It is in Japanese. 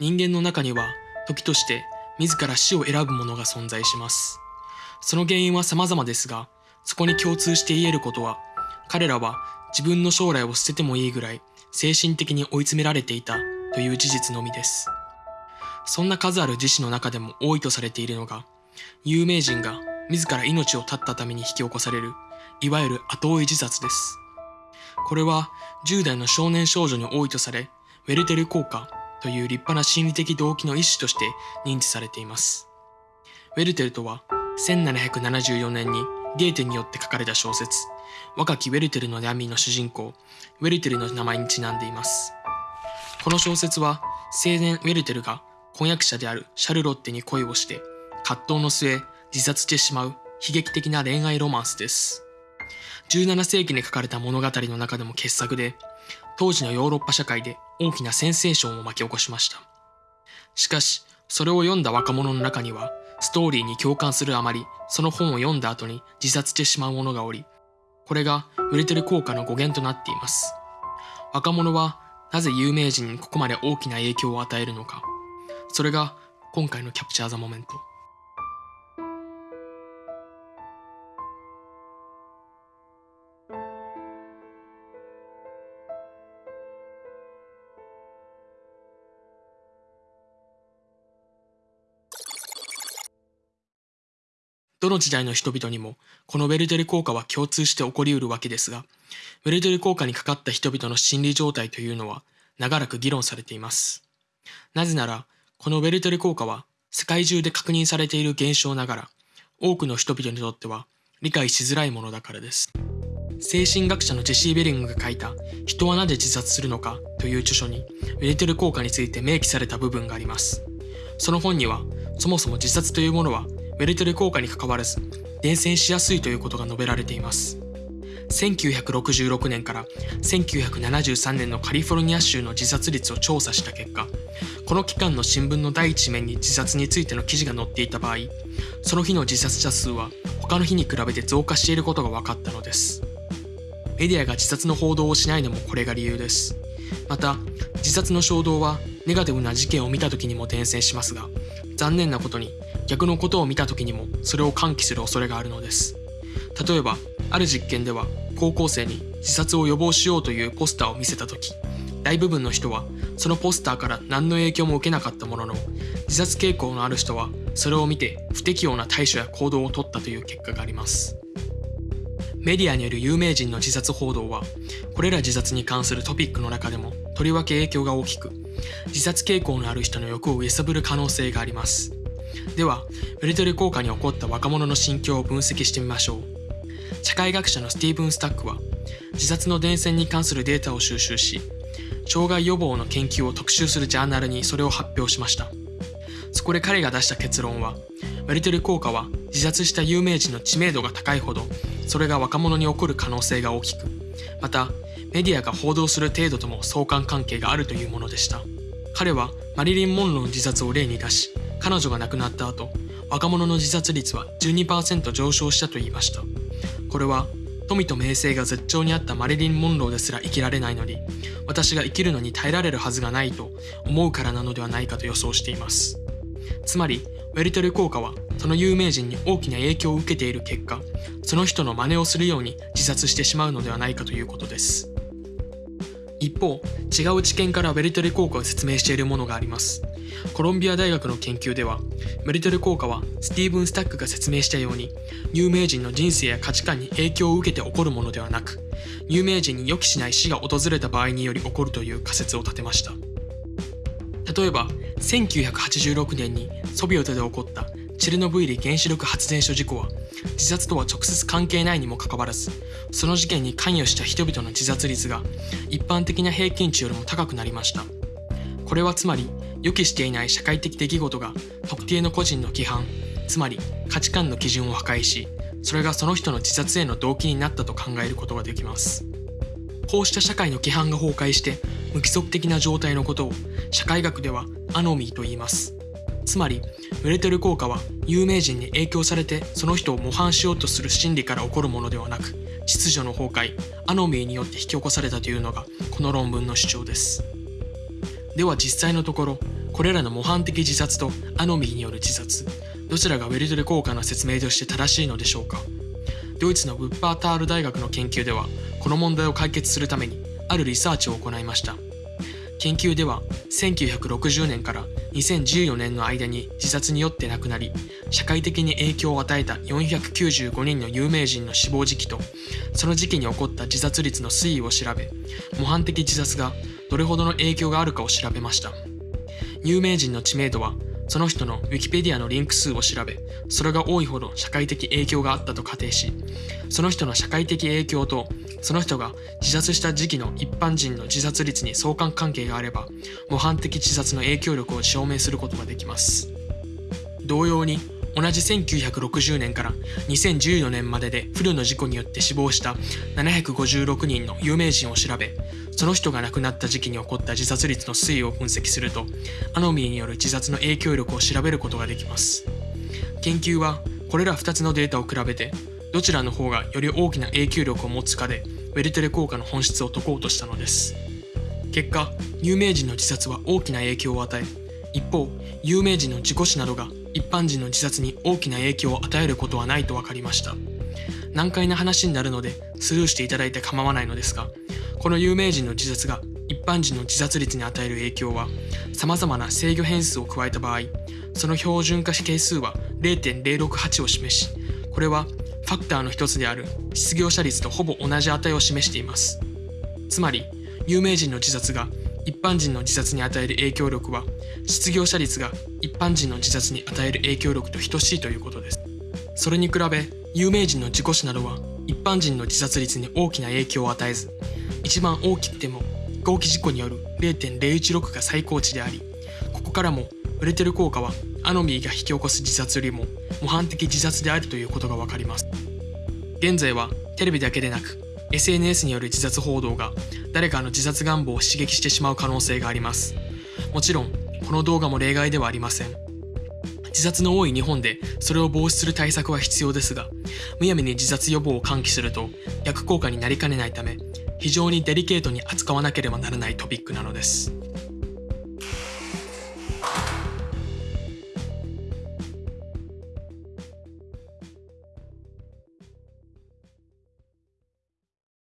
人間の中には時として自ら死を選ぶ者が存在します。その原因は様々ですが、そこに共通して言えることは、彼らは自分の将来を捨ててもいいぐらい精神的に追い詰められていたという事実のみです。そんな数ある自死の中でも多いとされているのが、有名人が自ら命を絶ったために引き起こされる、いわゆる後追い自殺です。これは10代の少年少女に多いとされ、ウェルテル効果という立派な心理的動機の一種として認知されています。ウェルテルとは1774年にゲーテによって書かれた小説、若きウェルテルの闇の主人公、ウェルテルの名前にちなんでいます。この小説は青年ウェルテルが婚約者であるシャルロッテに恋をして葛藤の末自殺してしまう悲劇的な恋愛ロマンスです。17世紀に書かれた物語の中でも傑作で、当時のヨーロッパ社会で大きなセンセーションを巻き起こしました。しかし、それを読んだ若者の中には、ストーリーに共感するあまり、その本を読んだ後に自殺してしまう者がおり、これが売れてる効果の語源となっています。若者はなぜ有名人にここまで大きな影響を与えるのか。それが今回のキャプチャーザモメント。どの時代の人々にもこのウェルテル効果は共通して起こりうるわけですが、ウェルテル効果にかかった人々の心理状態というのは長らく議論されています。なぜなら、このウェルテル効果は世界中で確認されている現象ながら、多くの人々にとっては理解しづらいものだからです。精神学者のジェシー・ベリングが書いた人はなぜ自殺するのかという著書にウェルテル効果について明記された部分があります。その本には、そもそも自殺というものはウェルテル効果にかかわらず伝染しやすいということが述べられています。1966年から1973年のカリフォルニア州の自殺率を調査した結果、この期間の新聞の第一面に自殺についての記事が載っていた場合、その日の自殺者数は他の日に比べて増加していることが分かったのです。メディアが自殺の報道をしないのもこれが理由です。また、自殺の衝動はネガティブな事件を見た時にも伝染しますが、残念なことに逆のことを見た時にもそれを喚起する恐れがあるのです。例えば、ある実験では高校生に自殺を予防しようというポスターを見せた時、大部分の人はそのポスターから何の影響も受けなかったものの、自殺傾向のある人はそれを見て不適応な対処や行動を取ったという結果があります。メディアによる有名人の自殺報道は、これら自殺に関するトピックの中でもとりわけ影響が大きく、自殺傾向のある人の欲を揺さぶる可能性があります。では、ウルテル効果に起こった若者の心境を分析してみましょう。社会学者のスティーブン・スタックは、自殺の伝染に関するデータを収集し、障害予防の研究を特集するジャーナルにそれを発表しました。そこで彼が出した結論は、ウェルテル効果は自殺した有名人の知名度が高いほど、それが若者に起こる可能性が大きく、また、メディアが報道する程度とも相関関係があるというものでした。彼はマリリン・モンローの自殺を例に出し、彼女が亡くなった後、若者の自殺率は12%上昇したと言いました。これは、富と名声が絶頂にあったマリリン・モンローですら生きられないのに、私が生きるのに耐えられるはずがないと思うからなのではないかと予想しています。つまり、ウェルテル効果は、その有名人に大きな影響を受けている結果、その人の真似をするように自殺してしまうのではないかということです。一方、違う知見からウェルテル効果を説明しているものがあります。コロンビア大学の研究では、ウェルテル効果はスティーブン・スタックが説明したように、有名人の人生や価値観に影響を受けて起こるものではなく、有名人に予期しない死が訪れた場合により起こるという仮説を立てました。例えば、1986年にソビエトで起こったチェルノブイリ原子力発電所事故は、自殺とは直接関係ないにもかかわらず、その事件に関与した人々の自殺率が一般的な平均値よりも高くなりました。これはつまり、予期していない社会的出来事が特定の個人の規範、つまり価値観の基準を破壊し、それがその人の自殺への動機になったと考えることができます。こうした社会の規範が崩壊して無規則的な状態のことを社会学ではアノミーと言います。つまり、ウェルテル効果は有名人に影響されてその人を模範しようとする心理から起こるものではなく、秩序の崩壊、アノミーによって引き起こされたというのがこの論文の主張です。では実際のところ、これらの模範的自殺とアノミーによる自殺どちらがウェルトレ効果の説明として正しいのでしょうか？ドイツのウッパータール大学の研究ではこの問題を解決するためにあるリサーチを行いました。研究では1960年から2014年の間に自殺によって亡くなり社会的に影響を与えた495人の有名人の死亡時期とその時期に起こった自殺率の推移を調べ模範的自殺がどれほどの影響があるかを調べました。有名人の知名度はその人の Wikipedia のリンク数を調べそれが多いほど社会的影響があったと仮定しその人の社会的影響とその人が自殺した時期の一般人の自殺率に相関関係があれば模範的自殺の影響力を証明することができます。同様に同じ1960年から2014年まででフルの事故によって死亡した756人の有名人を調べその人が亡くなった時期に起こった自殺率の推移を分析するとアノミーによる自殺の影響力を調べることができます。研究はこれら2つのデータを比べてどちらの方がより大きな影響力を持つかでウェルテレ効果の本質を解こうとしたのです。結果有名人の自殺は大きな影響を与え一方有名人の事故死などが一般人の自殺に大きな影響を与えることはないと分かりました。難解な話になるのでスルーしていただいて構わないのですがこの有名人の自殺が一般人の自殺率に与える影響は様々な制御変数を加えた場合その標準化係数は0.068を示しこれはファクターの一つである失業者率とほぼ同じ値を示しています。つまり有名人の自殺が一般人の自殺に与える影響力は失業者率が一般人の自殺に与える影響力と等しいということです。それに比べ有名人の事故死などは一般人の自殺率に大きな影響を与えず一番大きくても合気事故による0.016が最高値でありここからも売れてる効果はアノミーが引き起こす自殺よりも模範的自殺であるということが分かります。現在はテレビだけでなく SNS による自殺報道が誰かの自殺願望を刺激してしまう可能性がありますもちろんこの動画も例外ではありません自殺の多い日本でそれを防止する対策は必要ですがむやみに自殺予防を喚起すると逆効果になりかねないため非常にデリケートに扱わなければならないトピックなのです。